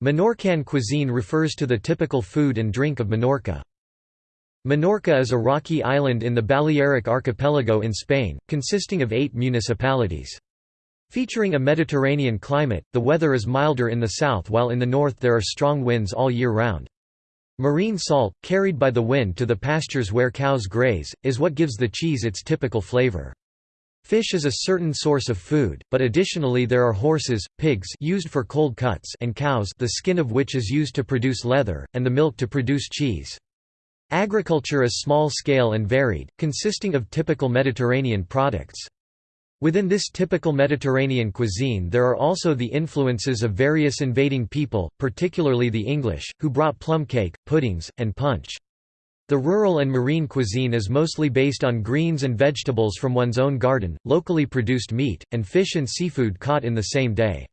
Menorcan cuisine refers to the typical food and drink of Minorca. Minorca is a rocky island in the Balearic Archipelago in Spain, consisting of eight municipalities. Featuring a Mediterranean climate, the weather is milder in the south while in the north there are strong winds all year round. Marine salt, carried by the wind to the pastures where cows graze, is what gives the cheese its typical flavor. Fish is a certain source of food, but additionally there are horses, pigs used for cold cuts and cows the skin of which is used to produce leather, and the milk to produce cheese. Agriculture is small-scale and varied, consisting of typical Mediterranean products. Within this typical Mediterranean cuisine there are also the influences of various invading people, particularly the English, who brought plum cake, puddings, and punch. The rural and marine cuisine is mostly based on greens and vegetables from one's own garden, locally produced meat, and fish and seafood caught in the same day.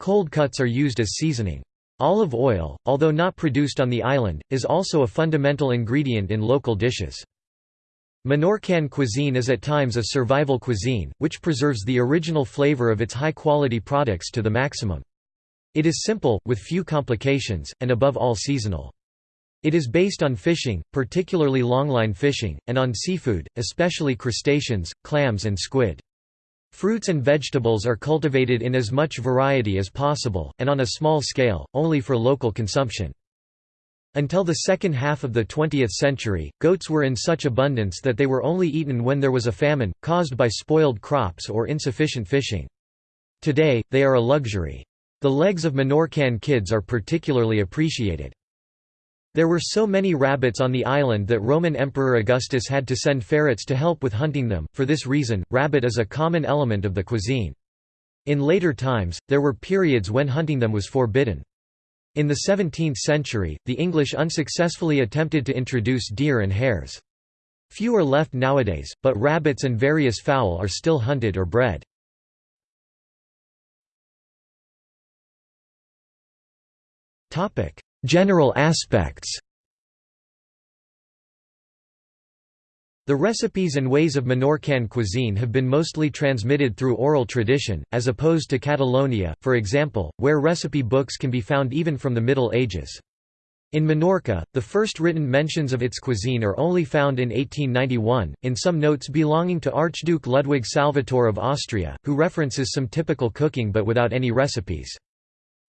Cold cuts are used as seasoning. Olive oil, although not produced on the island, is also a fundamental ingredient in local dishes. Menorcan cuisine is at times a survival cuisine, which preserves the original flavor of its high-quality products to the maximum. It is simple, with few complications, and above all seasonal. It is based on fishing, particularly longline fishing, and on seafood, especially crustaceans, clams and squid. Fruits and vegetables are cultivated in as much variety as possible, and on a small scale, only for local consumption. Until the second half of the 20th century, goats were in such abundance that they were only eaten when there was a famine, caused by spoiled crops or insufficient fishing. Today, they are a luxury. The legs of Menorcan kids are particularly appreciated. There were so many rabbits on the island that Roman Emperor Augustus had to send ferrets to help with hunting them, for this reason, rabbit is a common element of the cuisine. In later times, there were periods when hunting them was forbidden. In the 17th century, the English unsuccessfully attempted to introduce deer and hares. Few are left nowadays, but rabbits and various fowl are still hunted or bred. General aspects The recipes and ways of Menorcan cuisine have been mostly transmitted through oral tradition, as opposed to Catalonia, for example, where recipe books can be found even from the Middle Ages. In Minorca, the first written mentions of its cuisine are only found in 1891, in some notes belonging to Archduke Ludwig Salvator of Austria, who references some typical cooking but without any recipes.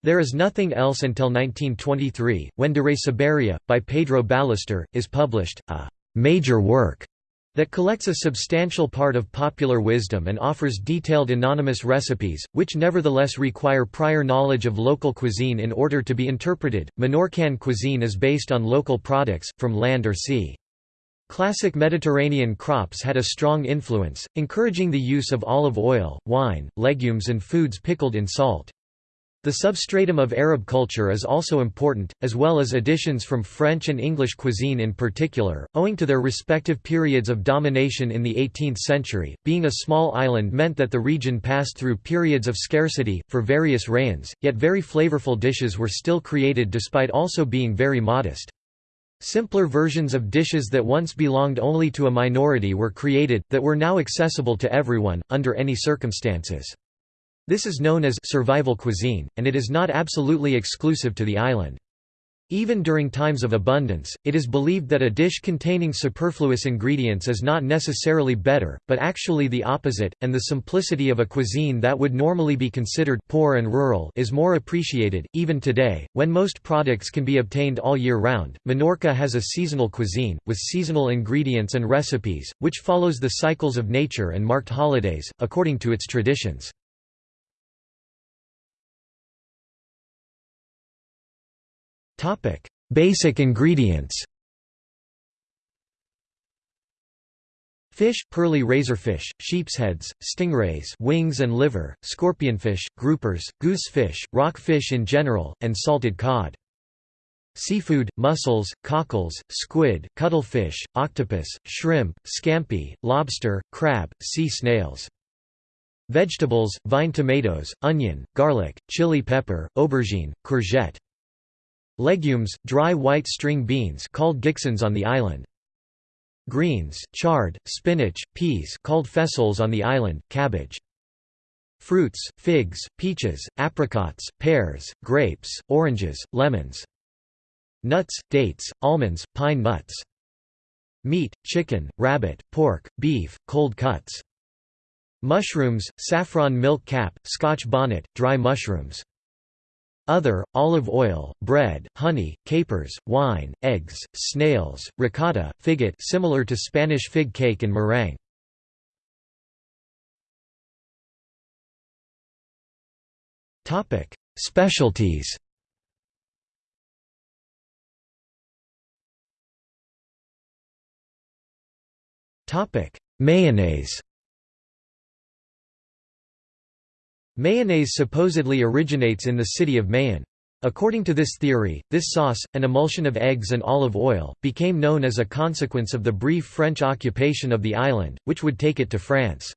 There is nothing else until 1923, when De Re Cibaria, by Pedro Ballester, is published, a «major work» that collects a substantial part of popular wisdom and offers detailed anonymous recipes, which nevertheless require prior knowledge of local cuisine in order to be interpreted. Menorcan cuisine is based on local products, from land or sea. Classic Mediterranean crops had a strong influence, encouraging the use of olive oil, wine, legumes and foods pickled in salt. The substratum of Arab culture is also important, as well as additions from French and English cuisine in particular, owing to their respective periods of domination in the 18th century. Being a small island meant that the region passed through periods of scarcity, for various rains, yet very flavorful dishes were still created despite also being very modest. Simpler versions of dishes that once belonged only to a minority were created, that were now accessible to everyone, under any circumstances. This is known as survival cuisine, and it is not absolutely exclusive to the island. Even during times of abundance, it is believed that a dish containing superfluous ingredients is not necessarily better, but actually the opposite, and the simplicity of a cuisine that would normally be considered poor and rural is more appreciated. Even today, when most products can be obtained all year round, Minorca has a seasonal cuisine, with seasonal ingredients and recipes, which follows the cycles of nature and marked holidays, according to its traditions. Topic: Basic ingredients. Fish, pearly razorfish, sheep's heads, stingrays wings and liver, scorpionfish, groupers, goosefish, rockfish in general, and salted cod. Seafood, mussels, cockles, squid, cuttlefish, octopus, shrimp, scampi, lobster, crab, sea snails. Vegetables, vine tomatoes, onion, garlic, chili pepper, aubergine, courgette. Legumes, dry white string beans called giksans on the island. Greens, chard, spinach, peas called fessoles on the island, cabbage. Fruits, figs, peaches, apricots, pears, grapes, oranges, lemons. Nuts, dates, almonds, pine nuts. Meat, chicken, rabbit, pork, beef, cold cuts. Mushrooms, saffron milk cap, scotch bonnet, dry mushrooms. Other, olive oil, bread, honey, capers, wine, eggs, snails, ricotta, figget similar to Spanish fig cake and meringue. Specialties Mayonnaise Mayonnaise supposedly originates in the city of Mahón. According to this theory, this sauce, an emulsion of eggs and olive oil, became known as a consequence of the brief French occupation of the island, which would take it to France.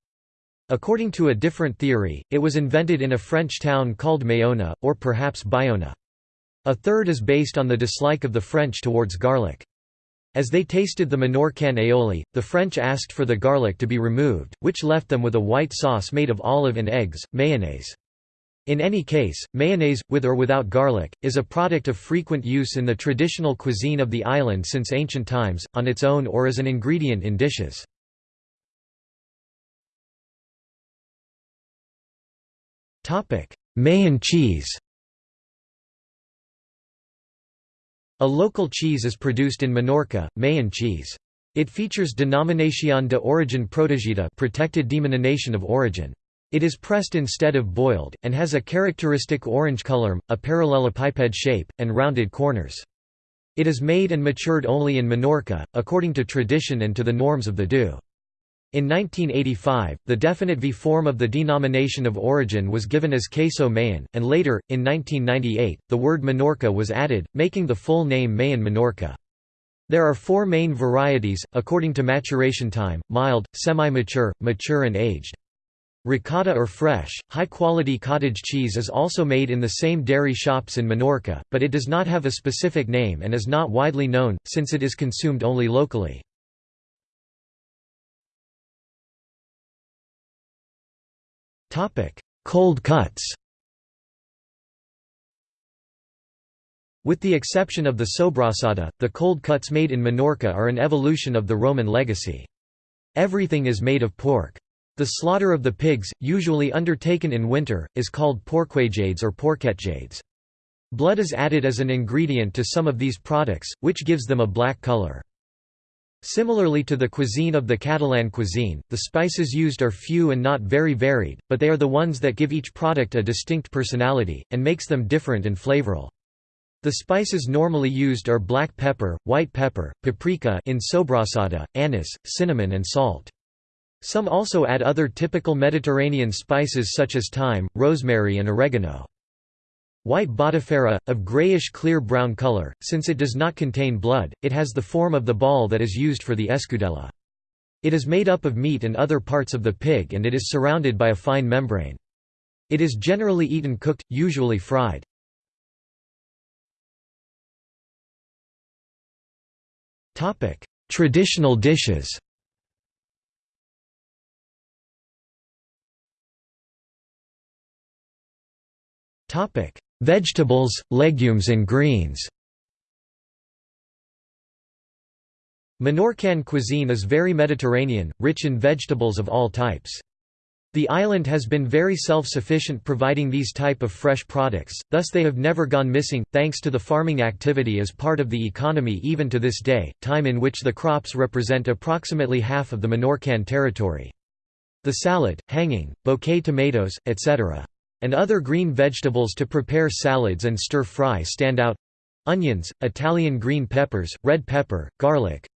According to a different theory, it was invented in a French town called Mayona, or perhaps Bayona. A third is based on the dislike of the French towards garlic. As they tasted the Menorcan aioli, the French asked for the garlic to be removed, which left them with a white sauce made of olive and eggs, mayonnaise. In any case, mayonnaise, with or without garlic, is a product of frequent use in the traditional cuisine of the island since ancient times, on its own or as an ingredient in dishes. Mahón cheese A local cheese is produced in Menorca, Mahón cheese. It features Denominación de Origen Protegida protected denomination of origin. It is pressed instead of boiled, and has a characteristic orange color, a parallelepiped shape, and rounded corners. It is made and matured only in Menorca, according to tradition and to the norms of the DU. In 1985, the definite V form of the denomination of origin was given as queso Mahón, and later, in 1998, the word Menorca was added, making the full name Mahón Menorca. There are four main varieties, according to maturation time, mild, semi-mature, mature and aged. Ricotta or fresh, high-quality cottage cheese is also made in the same dairy shops in Menorca, but it does not have a specific name and is not widely known, since it is consumed only locally. Cold cuts. With the exception of the sobrasada, the cold cuts made in Menorca are an evolution of the Roman legacy. Everything is made of pork. The slaughter of the pigs, usually undertaken in winter, is called porquejades or porquetjades. Blood is added as an ingredient to some of these products, which gives them a black color. Similarly to the cuisine of the Catalan cuisine, the spices used are few and not very varied, but they are the ones that give each product a distinct personality, and makes them different and flavorful. The spices normally used are black pepper, white pepper, paprika in sobrassada, anise, cinnamon and salt. Some also add other typical Mediterranean spices such as thyme, rosemary and oregano. White botifarra, of grayish-clear brown color, since it does not contain blood, it has the form of the ball that is used for the escudella. It is made up of meat and other parts of the pig and it is surrounded by a fine membrane. It is generally eaten cooked, usually fried. Traditional dishes Topic: Vegetables, legumes and greens Menorcan cuisine is very Mediterranean, rich in vegetables of all types. The island has been very self-sufficient providing these type of fresh products, thus they have never gone missing, thanks to the farming activity as part of the economy even to this day, time in which the crops represent approximately half of the Menorcan territory. The salad, hanging, bouquet tomatoes, etc and other green vegetables to prepare salads and stir-fry stand out onions, Italian green peppers, red pepper, garlic,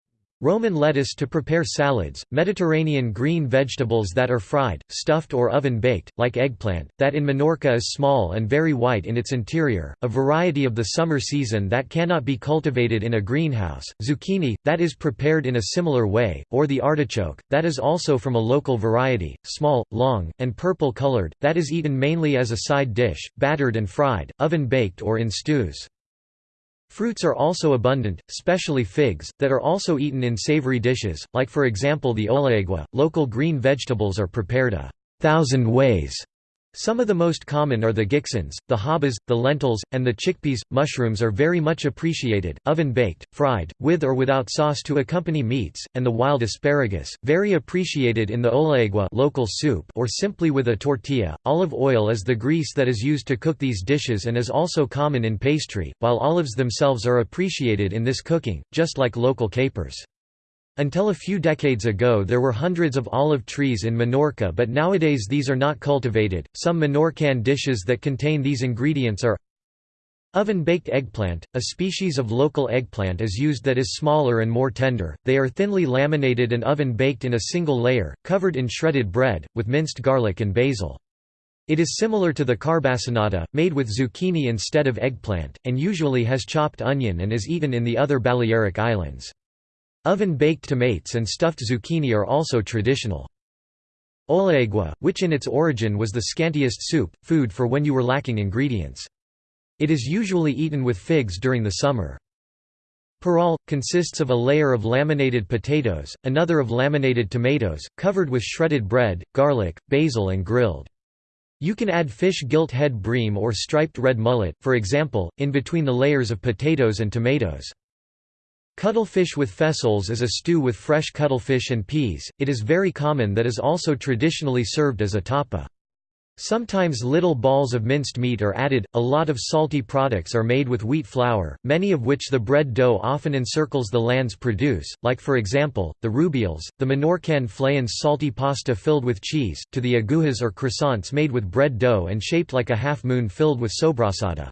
Roman lettuce to prepare salads, Mediterranean green vegetables that are fried, stuffed or oven-baked, like eggplant, that in Menorca is small and very white in its interior, a variety of the summer season that cannot be cultivated in a greenhouse, zucchini, that is prepared in a similar way, or the artichoke, that is also from a local variety, small, long, and purple-colored, that is eaten mainly as a side dish, battered and fried, oven-baked or in stews. Fruits are also abundant, especially figs, that are also eaten in savory dishes, like for example the oliaigua. Local green vegetables are prepared a thousand ways, Some of the most common are the gixins, the habas, the lentils, and the chickpeas. Mushrooms are very much appreciated, oven baked, fried, with or without sauce to accompany meats, and the wild asparagus, very appreciated in the oliaigua local soup or simply with a tortilla. Olive oil is the grease that is used to cook these dishes and is also common in pastry, while olives themselves are appreciated in this cooking, just like local capers. Until a few decades ago there were hundreds of olive trees in Minorca but nowadays these are not cultivated. Some Minorcan dishes that contain these ingredients are Oven-baked eggplant, a species of local eggplant is used that is smaller and more tender, they are thinly laminated and oven-baked in a single layer, covered in shredded bread, with minced garlic and basil. It is similar to the carbassonata, made with zucchini instead of eggplant, and usually has chopped onion and is eaten in the other Balearic Islands. Oven-baked tomatoes and stuffed zucchini are also traditional. Oliaigua, which in its origin was the scantiest soup, food for when you were lacking ingredients. It is usually eaten with figs during the summer. Parral, consists of a layer of laminated potatoes, another of laminated tomatoes, covered with shredded bread, garlic, basil and grilled. You can add fish gilt head bream or striped red mullet, for example, in between the layers of potatoes and tomatoes. Cuttlefish with fessoles is a stew with fresh cuttlefish and peas, it is very common that is also traditionally served as a tapa. Sometimes little balls of minced meat are added. A lot of salty products are made with wheat flour, many of which the bread dough often encircles the lands produce, like for example, the rubials, the Menorcan flayons salty pasta filled with cheese, to the agujas or croissants made with bread dough and shaped like a half moon filled with sobrasada.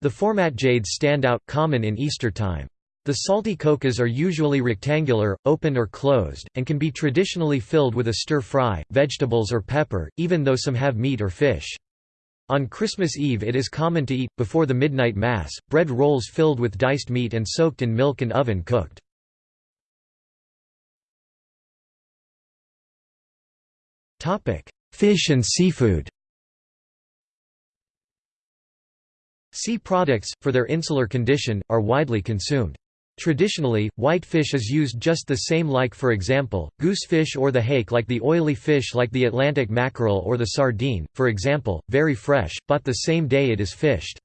The formatjades stand out, common in Easter time. The salty cocas are usually rectangular, open or closed, and can be traditionally filled with a stir-fry, vegetables or pepper, even though some have meat or fish. On Christmas Eve it is common to eat, before the midnight mass, bread rolls filled with diced meat and soaked in milk and oven cooked. Fish and seafood Sea products, for their insular condition, are widely consumed. Traditionally, white fish is used just the same like for example, goosefish or the hake like the oily fish like the Atlantic mackerel or the sardine, for example, very fresh, bought the same day it is fished.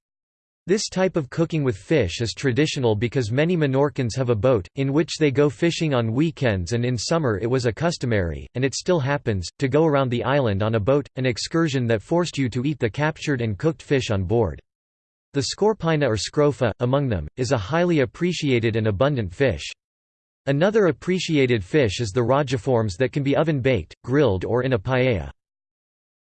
This type of cooking with fish is traditional because many Menorcans have a boat, in which they go fishing on weekends and in summer it was a customary, and it still happens, to go around the island on a boat, an excursion that forced you to eat the captured and cooked fish on board. The scorpina or scrofa, among them, is a highly appreciated and abundant fish. Another appreciated fish is the rogiformes that can be oven-baked, grilled or in a paella.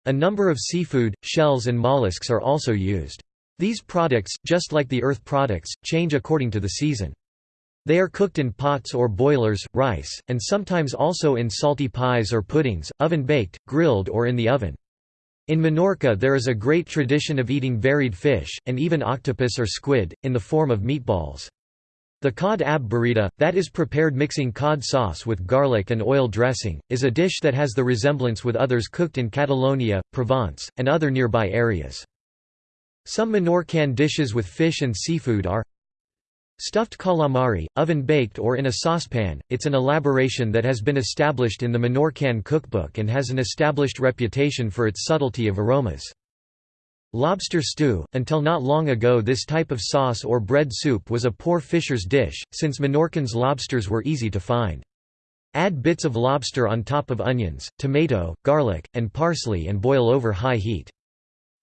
A number of seafood, shells and mollusks are also used. These products, just like the earth products, change according to the season. They are cooked in pots or boilers, rice, and sometimes also in salty pies or puddings, oven-baked, grilled or in the oven. In Minorca there is a great tradition of eating varied fish, and even octopus or squid, in the form of meatballs. The cod ab burrita, that is prepared mixing cod sauce with garlic and oil dressing, is a dish that has the resemblance with others cooked in Catalonia, Provence, and other nearby areas. Some Menorcan dishes with fish and seafood are Stuffed calamari, oven-baked or in a saucepan, it's an elaboration that has been established in the Menorcan cookbook and has an established reputation for its subtlety of aromas. Lobster stew – Until not long ago this type of sauce or bread soup was a poor fisher's dish, since Menorcans lobsters were easy to find. Add bits of lobster on top of onions, tomato, garlic, and parsley and boil over high heat.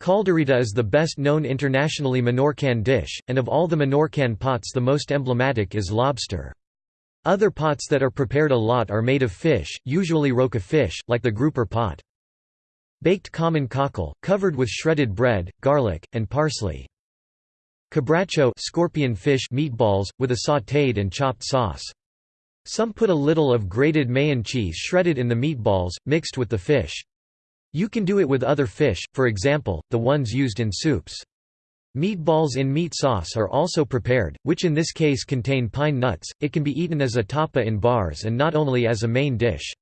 Caldereta is the best known internationally Menorcan dish, and of all the Menorcan pots the most emblematic is lobster. Other pots that are prepared a lot are made of fish, usually roca fish, like the grouper pot. Baked common cockle, covered with shredded bread, garlic, and parsley. Cabracho scorpion fish meatballs, with a sautéed and chopped sauce. Some put a little of grated Mahón cheese shredded in the meatballs, mixed with the fish. You can do it with other fish, for example, the ones used in soups. Meatballs in meat sauce are also prepared, which in this case contain pine nuts. It can be eaten as a tapa in bars and not only as a main dish.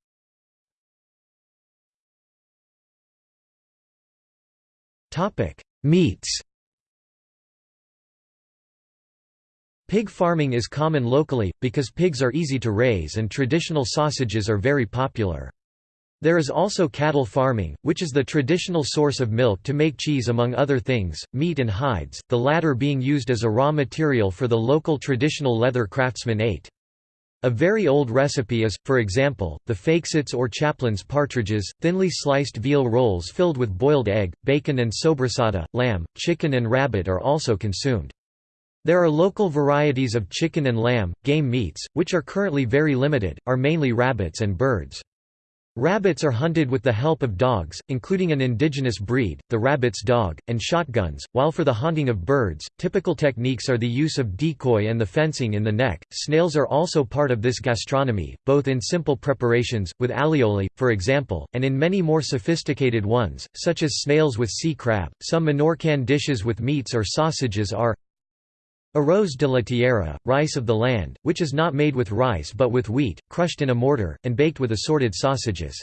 Topic: Meats. Pig farming is common locally because pigs are easy to raise and traditional sausages are very popular. There is also cattle farming, which is the traditional source of milk to make cheese among other things, meat and hides, the latter being used as a raw material for the local traditional leather craftsman ate. A very old recipe is, for example, the fakesits or chaplain's partridges, thinly sliced veal rolls filled with boiled egg, bacon and sobrasada, lamb, chicken and rabbit are also consumed. There are local varieties of chicken and lamb, game meats, which are currently very limited, are mainly rabbits and birds. Rabbits are hunted with the help of dogs, including an indigenous breed, the rabbit's dog, and shotguns, while for the hunting of birds, typical techniques are the use of decoy and the fencing in the neck. Snails are also part of this gastronomy, both in simple preparations, with alioli, for example, and in many more sophisticated ones, such as snails with sea crab. Some Menorcan dishes with meats or sausages are Arroz de la tierra, rice of the land, which is not made with rice but with wheat, crushed in a mortar, and baked with assorted sausages.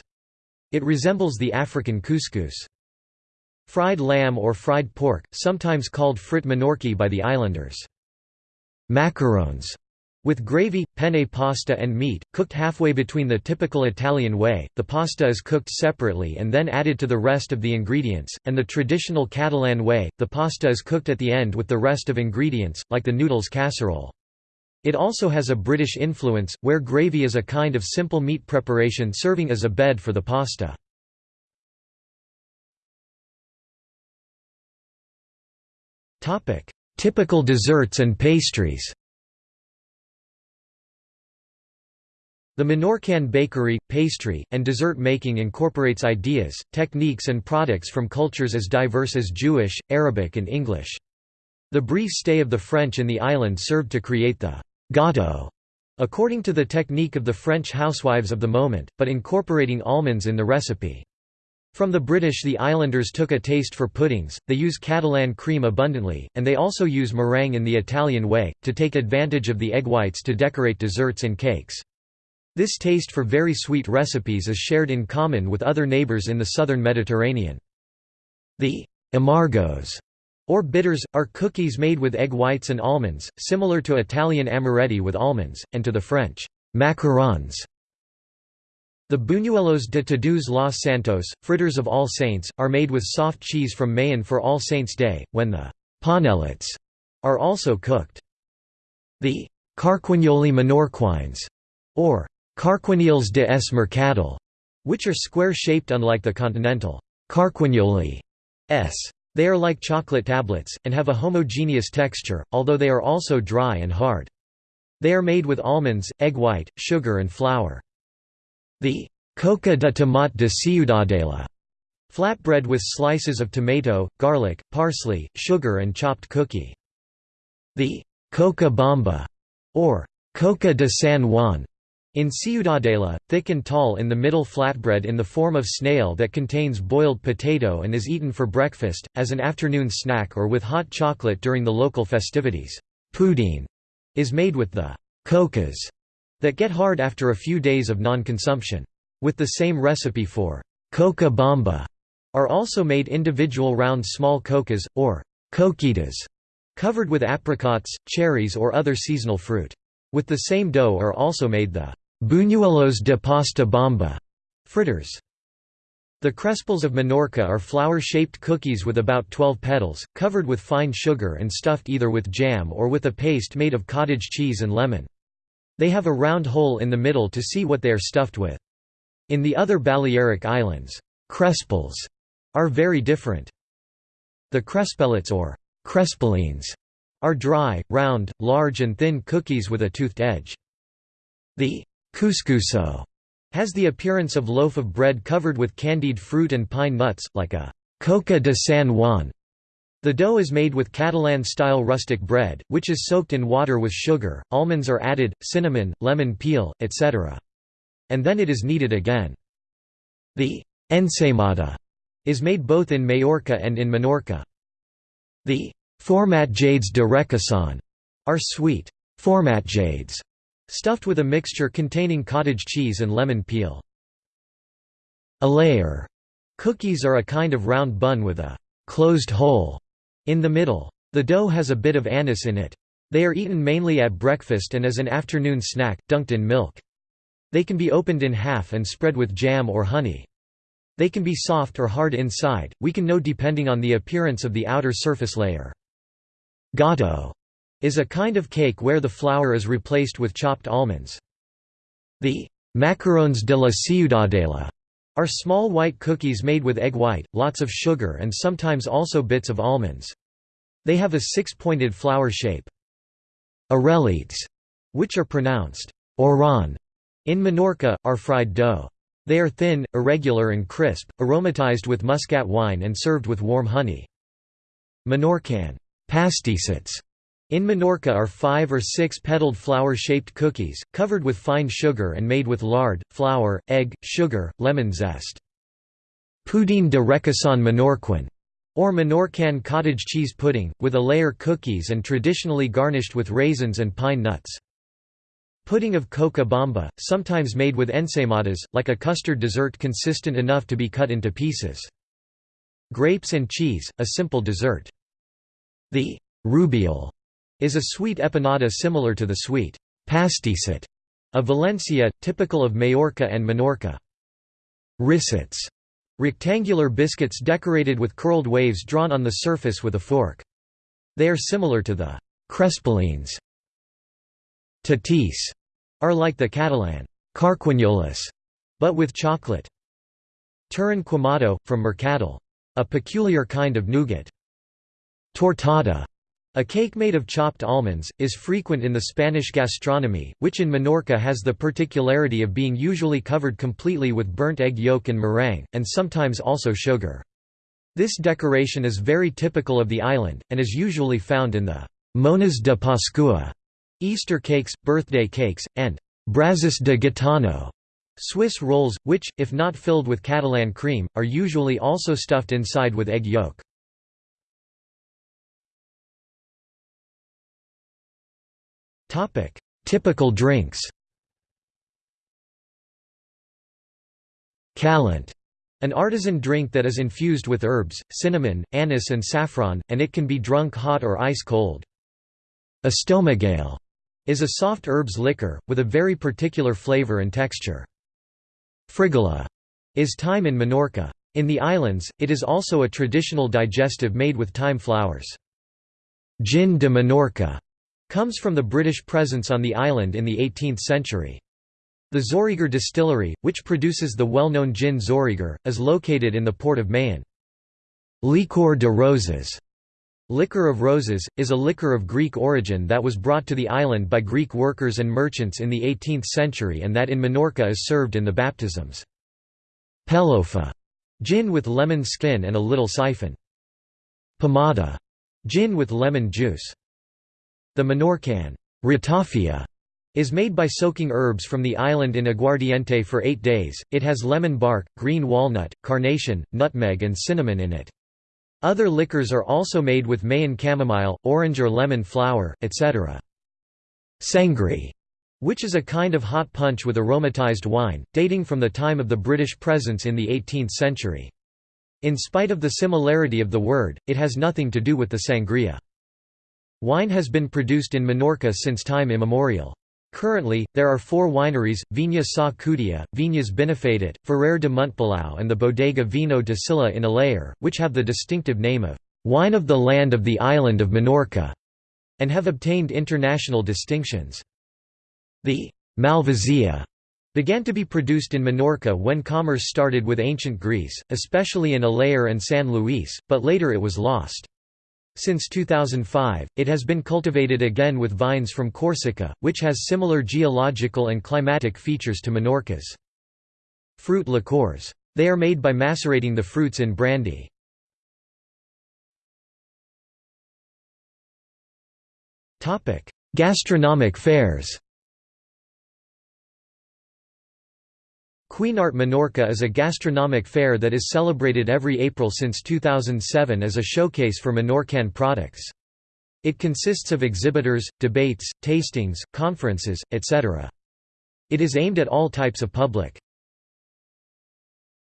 It resembles the African couscous. Fried lamb or fried pork, sometimes called frit menorqui by the islanders. Macarons with gravy, penne pasta and meat, cooked halfway between the typical Italian way, the pasta is cooked separately and then added to the rest of the ingredients, and the traditional Catalan way, the pasta is cooked at the end with the rest of ingredients, like the noodles casserole. It also has a British influence, where gravy is a kind of simple meat preparation serving as a bed for the pasta. Typical desserts and pastries The Menorcan bakery, pastry, and dessert making incorporates ideas, techniques and products from cultures as diverse as Jewish, Arabic and English. The brief stay of the French in the island served to create the «gâteau», according to the technique of the French housewives of the moment, but incorporating almonds in the recipe. From the British the islanders took a taste for puddings, they use Catalan cream abundantly, and they also use meringue in the Italian way, to take advantage of the egg whites to decorate desserts and cakes. This taste for very sweet recipes is shared in common with other neighbors in the southern Mediterranean. The amargos or bitters, are cookies made with egg whites and almonds, similar to Italian amaretti with almonds, and to the French macarons. The buñuelos de Todos los Santos, fritters of All Saints, are made with soft cheese from Mahón for All Saints' Day, when the panellets are also cooked. The carquignoli menorquines, or Carquinyols de es Mercadal, which are square-shaped unlike the continental carquignoli s. They are like chocolate tablets, and have a homogeneous texture, although they are also dry and hard. They are made with almonds, egg white, sugar and flour. The coca de tomate de Ciudadela flatbread with slices of tomato, garlic, parsley, sugar and chopped cookie. The coca bomba, or coca de San Juan, in ciudadela, thick and tall in the middle flatbread in the form of snail that contains boiled potato and is eaten for breakfast, as an afternoon snack or with hot chocolate during the local festivities. Poutine is made with the cocas that get hard after a few days of non-consumption. With the same recipe for coca bomba are also made individual round small cocas, or coquitas, covered with apricots, cherries or other seasonal fruit. With the same dough are also made the Buñuelos de pasta bomba fritters. The crespels of Menorca are flower-shaped cookies with about 12 petals, covered with fine sugar and stuffed either with jam or with a paste made of cottage cheese and lemon. They have a round hole in the middle to see what they are stuffed with. In the other Balearic Islands, crespels are very different. The crespellets or crespellines are dry, round, large and thin cookies with a toothed edge. The Cuscussó has the appearance of loaf of bread covered with candied fruit and pine nuts, like a coca de San Juan. The dough is made with Catalan-style rustic bread, which is soaked in water with sugar, almonds are added, cinnamon, lemon peel, etc. And then it is kneaded again. The ensaimada is made both in Majorca and in Menorca. The formatjades de requesón are sweet formatjades Stuffed with a mixture containing cottage cheese and lemon peel. A layer. Cookies are a kind of round bun with a closed hole in the middle. The dough has a bit of anise in it. They are eaten mainly at breakfast and as an afternoon snack, dunked in milk. They can be opened in half and spread with jam or honey. They can be soft or hard inside, we can know depending on the appearance of the outer surface layer. Gâteau is a kind of cake where the flour is replaced with chopped almonds. The macarons de la ciudadela are small white cookies made with egg white, lots of sugar and sometimes also bits of almonds. They have a six-pointed flower shape. Arrelites, which are pronounced oran in Minorca, are fried dough. They are thin, irregular and crisp, aromatized with muscat wine and served with warm honey. Menorcan pastissets in Minorca are five or six petaled flower-shaped cookies, covered with fine sugar and made with lard, flour, egg, sugar, lemon zest. Pudin de requesón menorquin, or Menorcan cottage cheese pudding, with a layer cookies and traditionally garnished with raisins and pine nuts. Pudding of coca bomba, sometimes made with ensaimadas, like a custard dessert consistent enough to be cut into pieces. Grapes and cheese, a simple dessert. The rubial is a sweet empanada similar to the sweet pastisset of Valencia, typical of Majorca and Minorca. Rissets, rectangular biscuits decorated with curled waves drawn on the surface with a fork. They are similar to the crespellines. Tatis are like the Catalan carquinyoles, but with chocolate. Turrón quemado, from Mercadal. A peculiar kind of nougat. Tortada, a cake made of chopped almonds, is frequent in the Spanish gastronomy, which in Minorca has the particularity of being usually covered completely with burnt egg yolk and meringue, and sometimes also sugar. This decoration is very typical of the island, and is usually found in the «mones de Pascua» Easter cakes, birthday cakes, and «brazos de gitano» Swiss rolls, which, if not filled with Catalan cream, are usually also stuffed inside with egg yolk. Typical drinks Calent an artisan drink that is infused with herbs, cinnamon, anise and saffron, and it can be drunk hot or ice cold. Estomagale is a soft herbs liquor, with a very particular flavor and texture. Frigola is thyme in Minorca. In the islands, it is also a traditional digestive made with thyme flowers. Gin de Minorca comes from the British presence on the island in the 18th century. The Xoriguer distillery, which produces the well-known gin Xoriguer, is located in the port of Mahón. Liqueur de roses Liquor of roses, is a liquor of Greek origin that was brought to the island by Greek workers and merchants in the 18th century and that in Minorca is served in the baptisms. Pelofa, gin with lemon skin and a little siphon. Pomada, gin with lemon juice. The Menorcan ratafia is made by soaking herbs from the island in aguardiente for eight days, it has lemon bark, green walnut, carnation, nutmeg and cinnamon in it. Other liquors are also made with Mahón chamomile, orange or lemon flower, etc. Sangri, which is a kind of hot punch with aromatized wine, dating from the time of the British presence in the 18th century. In spite of the similarity of the word, it has nothing to do with the sangria. Wine has been produced in Minorca since time immemorial. Currently, there are four wineries, Viña Sa Cudia, Viñas Binifadet, Ferrer de Montpalau and the Bodega Vino de Silla in Alaior, which have the distinctive name of «wine of the land of the island of Minorca» and have obtained international distinctions. The «Malvasia» began to be produced in Minorca when commerce started with ancient Greece, especially in Alaior and San Luis, but later it was lost. Since 2005, it has been cultivated again with vines from Corsica, which has similar geological and climatic features to Minorca's. Fruit liqueurs. They are made by macerating the fruits in brandy. Gastronomic fairs Cuinart Menorca is a gastronomic fair that is celebrated every April since 2007 as a showcase for Menorcan products. It consists of exhibitors, debates, tastings, conferences, etc. It is aimed at all types of public.